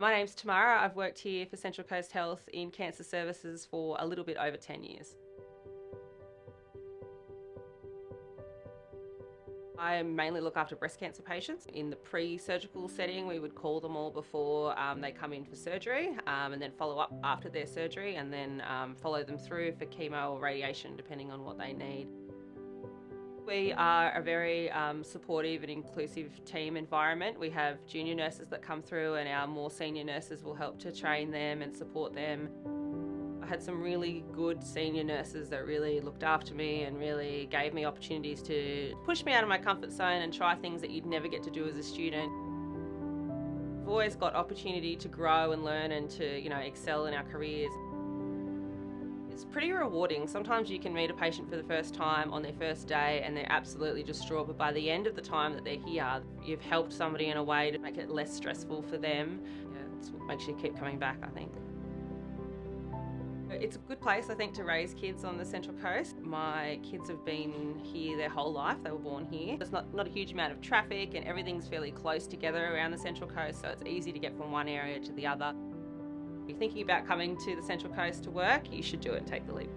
My name's Tamara. I've worked here for Central Coast Health in cancer services for a little bit over 10 years. I mainly look after breast cancer patients. In the pre-surgical setting, we would call them all before um, they come in for surgery um, and then follow up after their surgery and then um, follow them through for chemo or radiation depending on what they need. We are a very um, supportive and inclusive team environment. We have junior nurses that come through and our more senior nurses will help to train them and support them. I had some really good senior nurses that really looked after me and really gave me opportunities to push me out of my comfort zone and try things that you'd never get to do as a student. Always got opportunity to grow and learn and to, you know, excel in our careers. It's pretty rewarding. Sometimes you can meet a patient for the first time on their first day and they're absolutely distraught, but by the end of the time that they're here, you've helped somebody in a way to make it less stressful for them. Yeah, it's what makes you keep coming back, I think. It's a good place, I think, to raise kids on the Central Coast. My kids have been here their whole life. They were born here. There's not, not a huge amount of traffic and everything's fairly close together around the Central Coast, so it's easy to get from one area to the other. If you're thinking about coming to the Central Coast to work, you should do it and take the leap.